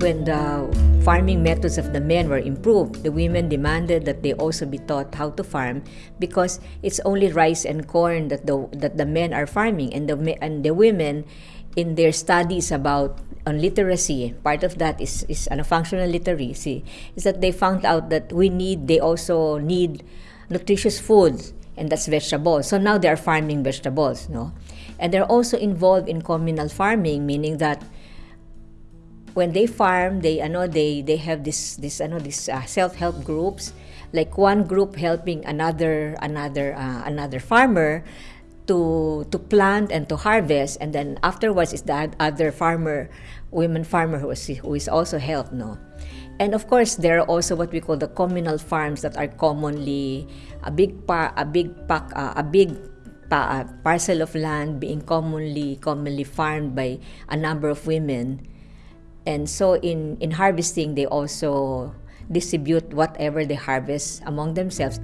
when the farming methods of the men were improved, the women demanded that they also be taught how to farm because it's only rice and corn that the that the men are farming and the and the women in their studies about on literacy part of that is is ano, functional literacy is that they found out that we need they also need nutritious foods and that's vegetables. So now they are farming vegetables no? And they're also involved in communal farming meaning that when they farm they ano they they have this this ano this uh, self-help groups. Like one group helping another another uh, another farmer to to plant and to harvest. And then afterwards is that other farmer women farmer who is, who is also helped no? And of course there are also what we call the communal farms that are commonly a big par a big pack uh, a big pa, uh, parcel of land being commonly commonly farmed by a number of women and so in in harvesting they also distribute whatever they harvest among themselves